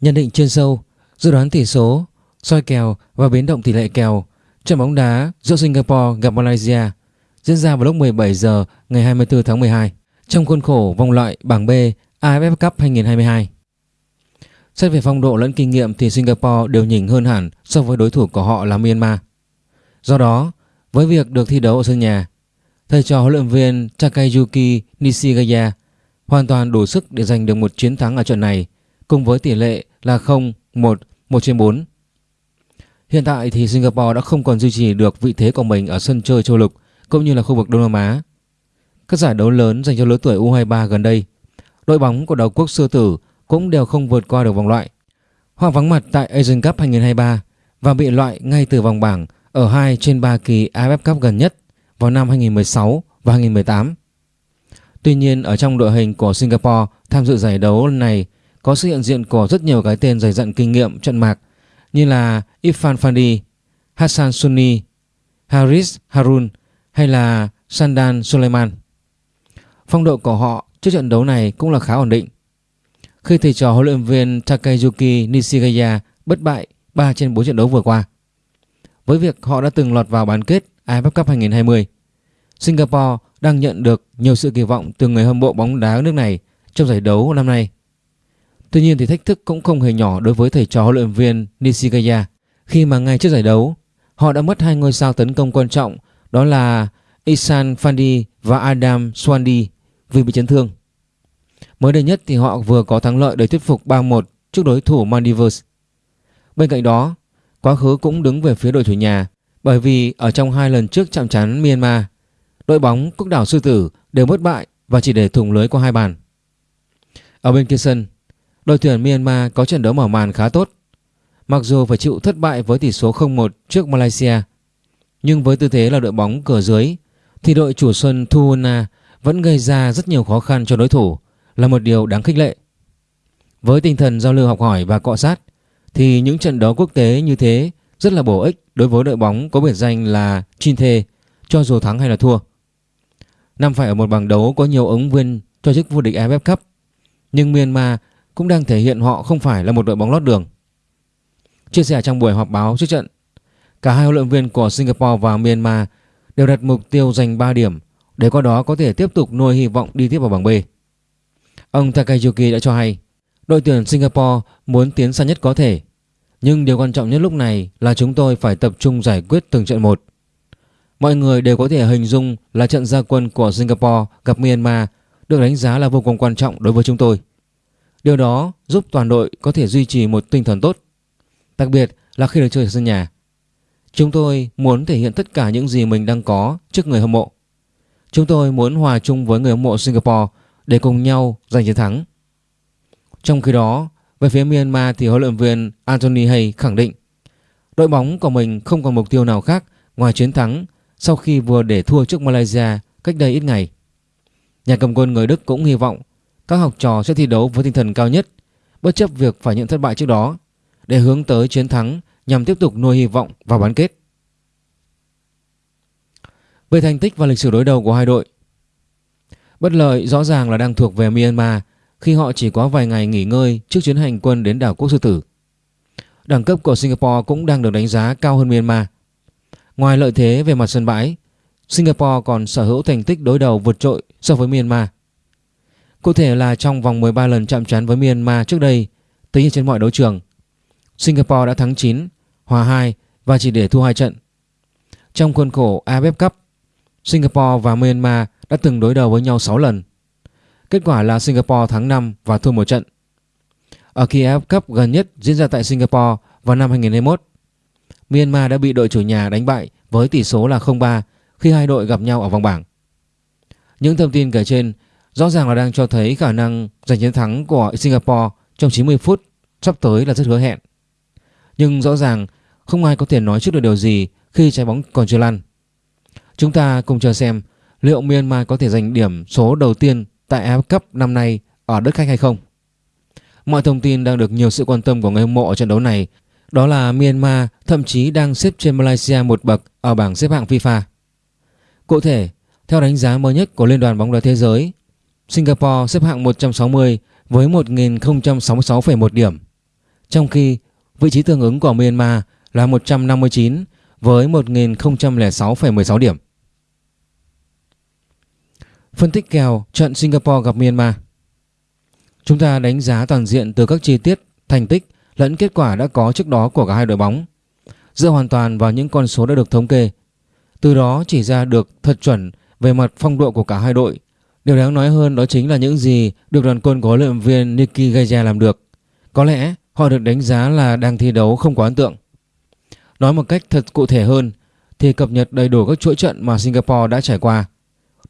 Nhận định chuyên sâu, dự đoán tỷ số, soi kèo và biến động tỷ lệ kèo trận bóng đá giữa Singapore gặp Malaysia diễn ra vào lúc 17 giờ ngày 24 tháng 12 trong khuôn khổ vòng loại bảng B AFF Cup 2022. Xét về phong độ lẫn kinh nghiệm thì Singapore đều nhỉnh hơn hẳn so với đối thủ của họ là Myanmar. Do đó, với việc được thi đấu ở sân nhà, thầy trò huấn luyện viên Takayuki Nishigaya hoàn toàn đủ sức để giành được một chiến thắng ở trận này cùng với tỷ lệ là 0-1, 1 trên 4. Hiện tại thì Singapore đã không còn duy trì được vị thế của mình ở sân chơi châu lục cũng như là khu vực Đông Nam Á. Các giải đấu lớn dành cho lứa tuổi U23 gần đây, đội bóng của đầu quốc sư tử cũng đều không vượt qua được vòng loại. Họ vắng mặt tại Asian Cup 2023 và bị loại ngay từ vòng bảng ở 2 trên 3 kỳ AFF Cup gần nhất vào năm 2016 và 2018. Tuy nhiên ở trong đội hình của Singapore tham dự giải đấu này có sự hiện diện của rất nhiều cái tên dày dặn kinh nghiệm trận mạc như là Irfan Fandi, Hassan Sunni, Haris Harun hay là Sandan Suleiman. Phong độ của họ trước trận đấu này cũng là khá ổn định. Khi thầy trò huấn luyện viên Takayuki Nishigaya bất bại 3 trên 4 trận đấu vừa qua. Với việc họ đã từng lọt vào bán kết AFF Cup 2020, Singapore đang nhận được nhiều sự kỳ vọng từ người hâm mộ bóng đá nước này trong giải đấu năm nay. Tuy nhiên thì thách thức cũng không hề nhỏ đối với thầy trò huấn luyện viên Nishigaya khi mà ngay trước giải đấu họ đã mất hai ngôi sao tấn công quan trọng đó là Isan Fandi và Adam Swandi vì bị chấn thương. Mới đây nhất thì họ vừa có thắng lợi để thuyết phục 3-1 trước đối thủ Maldives. Bên cạnh đó, quá khứ cũng đứng về phía đội chủ nhà bởi vì ở trong hai lần trước chạm trán Myanmar, đội bóng quốc đảo Sư Tử đều bất bại và chỉ để thủng lưới qua hai bàn. Ở bên kia sân, đội tuyển Myanmar có trận đấu mở màn khá tốt. Mặc dù phải chịu thất bại với tỷ số 0-1 trước Malaysia, nhưng với tư thế là đội bóng cửa dưới thì đội chủ sân Thuona vẫn gây ra rất nhiều khó khăn cho đối thủ là một điều đáng khích lệ. Với tinh thần giao lưu học hỏi và cọ sát thì những trận đấu quốc tế như thế rất là bổ ích đối với đội bóng có biệt danh là Chin cho dù thắng hay là thua. Năm phải ở một bảng đấu có nhiều ứng viên cho chức vô địch AFF Cup nhưng Myanmar cũng đang thể hiện họ không phải là một đội bóng lót đường. Chia sẻ trong buổi họp báo trước trận, cả hai huấn luyện viên của Singapore và Myanmar đều đặt mục tiêu giành 3 điểm để qua đó có thể tiếp tục nuôi hy vọng đi tiếp vào bảng B. Ông Takayuki đã cho hay đội tuyển Singapore muốn tiến xa nhất có thể nhưng điều quan trọng nhất lúc này là chúng tôi phải tập trung giải quyết từng trận một. Mọi người đều có thể hình dung là trận gia quân của Singapore gặp Myanmar được đánh giá là vô cùng quan trọng đối với chúng tôi. Điều đó giúp toàn đội có thể duy trì một tinh thần tốt, đặc biệt là khi được chơi ở sân nhà. Chúng tôi muốn thể hiện tất cả những gì mình đang có trước người hâm mộ. Chúng tôi muốn hòa chung với người hâm mộ Singapore để cùng nhau giành chiến thắng. Trong khi đó, về phía Myanmar thì huấn luyện viên Anthony Hay khẳng định đội bóng của mình không còn mục tiêu nào khác ngoài chiến thắng sau khi vừa để thua trước Malaysia cách đây ít ngày. Nhà cầm quân người Đức cũng hy vọng các học trò sẽ thi đấu với tinh thần cao nhất bất chấp việc phải nhận thất bại trước đó để hướng tới chiến thắng nhằm tiếp tục nuôi hy vọng vào bán kết. Về thành tích và lịch sử đối đầu của hai đội Bất lợi rõ ràng là đang thuộc về Myanmar khi họ chỉ có vài ngày nghỉ ngơi trước chuyến hành quân đến đảo Quốc Sư Tử. Đẳng cấp của Singapore cũng đang được đánh giá cao hơn Myanmar. Ngoài lợi thế về mặt sân bãi, Singapore còn sở hữu thành tích đối đầu vượt trội so với Myanmar. Cụ thể là trong vòng 13 lần chạm trán với Myanmar trước đây, tính trên mọi đấu trường, Singapore đã thắng 9, hòa 2 và chỉ để thua 2 trận. Trong khuôn khổ AFF Cup, Singapore và Myanmar đã từng đối đầu với nhau 6 lần. Kết quả là Singapore thắng 5 và thua một trận. Ở kỳ AFF Cup gần nhất diễn ra tại Singapore vào năm 2021, Myanmar đã bị đội chủ nhà đánh bại với tỷ số là 0-3 khi hai đội gặp nhau ở vòng bảng. Những thông tin kể trên rõ ràng là đang cho thấy khả năng giành chiến thắng của Singapore trong 90 phút sắp tới là rất hứa hẹn. Nhưng rõ ràng không ai có thể nói trước được điều gì khi trái bóng còn chưa lăn. Chúng ta cùng chờ xem liệu Myanmar có thể giành điểm số đầu tiên tại AF Cup năm nay ở đất khách hay không. Mọi thông tin đang được nhiều sự quan tâm của người hâm mộ ở trận đấu này đó là Myanmar thậm chí đang xếp trên Malaysia một bậc ở bảng xếp hạng FIFA. Cụ thể, theo đánh giá mới nhất của Liên đoàn bóng đá thế giới, Singapore xếp hạng 160 với 1.066,1 điểm. trong khi vị trí tương ứng của Myanmar là 159 với 1.006,16 điểm. Phân tích kèo trận Singapore gặp Myanmar Chúng ta đánh giá toàn diện từ các chi tiết, thành tích lẫn kết quả đã có trước đó của cả hai đội bóng dựa hoàn toàn vào những con số đã được thống kê. Từ đó chỉ ra được thật chuẩn về mặt phong độ của cả hai đội. Điều đáng nói hơn đó chính là những gì được đoàn quân của huấn luyện viên Niki Gaya làm được. Có lẽ họ được đánh giá là đang thi đấu không quá ấn tượng. Nói một cách thật cụ thể hơn thì cập nhật đầy đủ các chuỗi trận mà Singapore đã trải qua.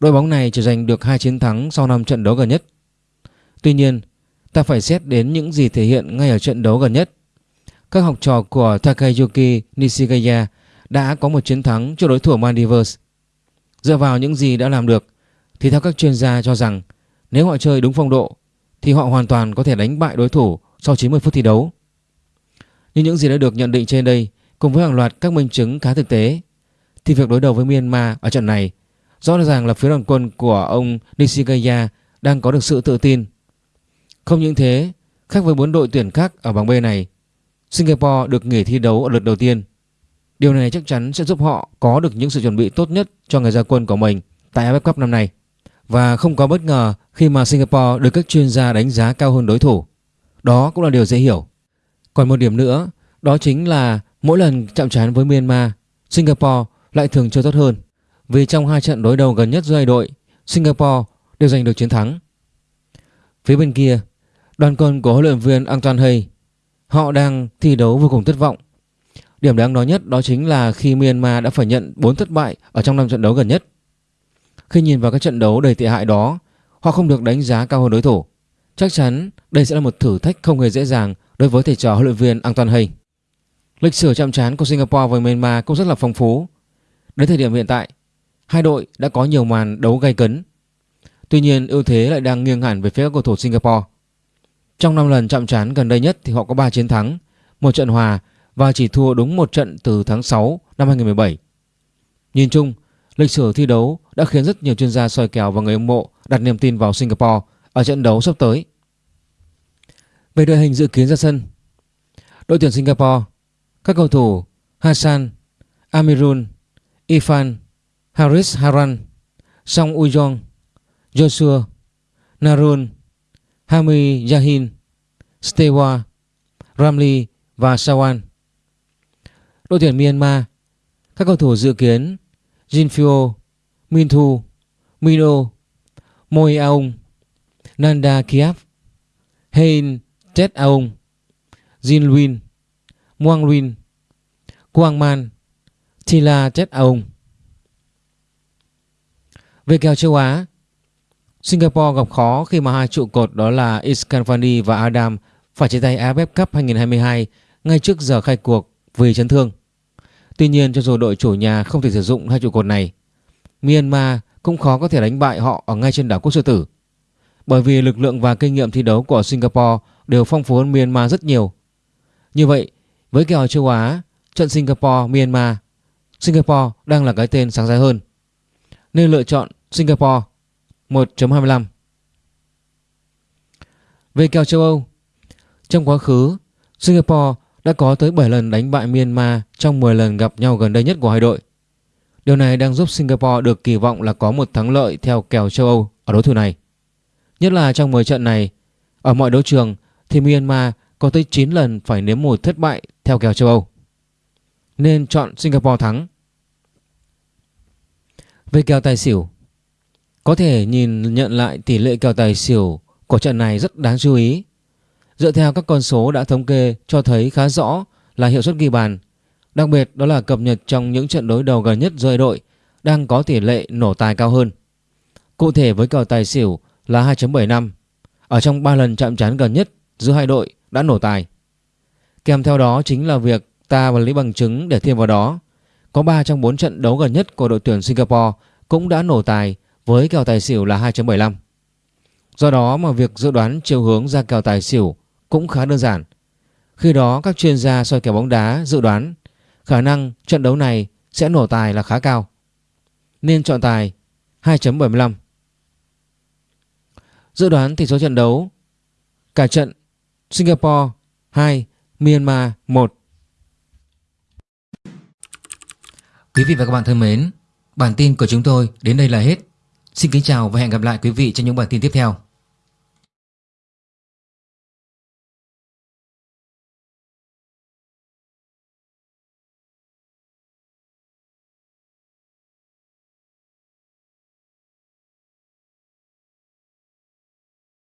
Đội bóng này chỉ giành được hai chiến thắng sau 5 trận đấu gần nhất. Tuy nhiên, ta phải xét đến những gì thể hiện ngay ở trận đấu gần nhất. Các học trò của Takayuki Nishigaya đã có một chiến thắng trước đối thủ Maldives. Dựa vào những gì đã làm được thì theo các chuyên gia cho rằng nếu họ chơi đúng phong độ thì họ hoàn toàn có thể đánh bại đối thủ sau 90 phút thi đấu. Như những gì đã được nhận định trên đây cùng với hàng loạt các minh chứng khá thực tế thì việc đối đầu với Myanmar ở trận này rõ ràng là phía đoàn quân của ông Nishigaya đang có được sự tự tin. Không những thế, khác với bốn đội tuyển khác ở bảng B này, Singapore được nghỉ thi đấu ở lượt đầu tiên. Điều này chắc chắn sẽ giúp họ có được những sự chuẩn bị tốt nhất cho ngày ra quân của mình tại AFF Cup năm nay. Và không có bất ngờ khi mà Singapore được các chuyên gia đánh giá cao hơn đối thủ. Đó cũng là điều dễ hiểu. Còn một điểm nữa, đó chính là mỗi lần chạm trán với Myanmar, Singapore lại thường chơi tốt hơn. Vì trong hai trận đối đầu gần nhất giữa hai đội, Singapore đều giành được chiến thắng. Phía bên kia, đoàn quân của huấn luyện viên Antoine Hay họ đang thi đấu vô cùng thất vọng. Điểm đáng nói nhất đó chính là khi Myanmar đã phải nhận 4 thất bại ở trong năm trận đấu gần nhất. Khi nhìn vào các trận đấu đầy tệ hại đó, họ không được đánh giá cao hơn đối thủ. Chắc chắn đây sẽ là một thử thách không hề dễ dàng đối với thầy trò huấn luyện viên Antoine Hay. Lịch sử chạm trán của Singapore với Myanmar cũng rất là phong phú. Đến thời điểm hiện tại, hai đội đã có nhiều màn đấu gay cấn. Tuy nhiên ưu thế lại đang nghiêng hẳn về phía các cầu thủ Singapore. Trong 5 lần chạm trán gần đây nhất thì họ có 3 chiến thắng, một trận hòa và chỉ thua đúng một trận từ tháng 6 năm 2017. Nhìn chung, lịch sử thi đấu đã khiến rất nhiều chuyên gia soi kèo và người hâm mộ đặt niềm tin vào Singapore ở trận đấu sắp tới. Về đội hình dự kiến ra sân, đội tuyển Singapore, các cầu thủ Hassan, Amirul, Ifan, Haris Haran, Song Ujong, Joshua, Narun, Hami Yahin, Stewa, Ramli và Sawan. Đội tuyển Myanmar, các cầu thủ dự kiến Jinfio, Minthu, Mino, Moi Aung, Nanda Kiap, Hein Tet Aung, Jin Luin, Muang Luin, Quang Man, Tila Tet Aung. Về kèo châu Á, Singapore gặp khó khi mà hai trụ cột đó là Iskanvani và Adam phải chia tay AFF Cup 2022 ngay trước giờ khai cuộc vì chấn thương. Tuy nhiên cho dù đội chủ nhà không thể sử dụng hai trụ cột này, Myanmar cũng khó có thể đánh bại họ ở ngay trên đảo Quốc Sư Tử. Bởi vì lực lượng và kinh nghiệm thi đấu của Singapore đều phong phú hơn Myanmar rất nhiều. Như vậy, với kèo châu Á, trận Singapore-Myanmar, Singapore đang là cái tên sáng giá hơn. Nên lựa chọn Singapore 1.25 Về kèo châu Âu Trong quá khứ Singapore đã có tới 7 lần đánh bại Myanmar trong 10 lần gặp nhau gần đây nhất của hai đội. Điều này đang giúp Singapore được kỳ vọng là có một thắng lợi theo kèo châu Âu ở đối thủ này. Nhất là trong 10 trận này, Ở mọi đấu trường thì Myanmar có tới 9 lần phải nếm mùi thất bại theo kèo châu Âu. Nên chọn Singapore thắng. Về kèo tài xỉu, có thể nhìn nhận lại tỷ lệ kèo tài xỉu của trận này rất đáng chú ý. Dựa theo các con số đã thống kê cho thấy khá rõ là hiệu suất ghi bàn. Đặc biệt đó là cập nhật trong những trận đối đầu gần nhất giữa đội đang có tỷ lệ nổ tài cao hơn. Cụ thể với kèo tài xỉu là 2.75 ở trong 3 lần chạm trán gần nhất giữa hai đội đã nổ tài. Kèm theo đó chính là việc ta và lấy bằng chứng để thêm vào đó. Có 3 trong 4 trận đấu gần nhất của đội tuyển Singapore cũng đã nổ tài với kèo tài xỉu là 2.75. Do đó mà việc dự đoán chiều hướng ra kèo tài xỉu cũng khá đơn giản. Khi đó các chuyên gia soi kèo bóng đá dự đoán khả năng trận đấu này sẽ nổ tài là khá cao. Nên chọn tài 2.75. Dự đoán tỷ số trận đấu Cả trận Singapore 2, Myanmar 1 Quý vị và các bạn thân mến, bản tin của chúng tôi đến đây là hết. Xin kính chào và hẹn gặp lại quý vị trong những bản tin tiếp theo.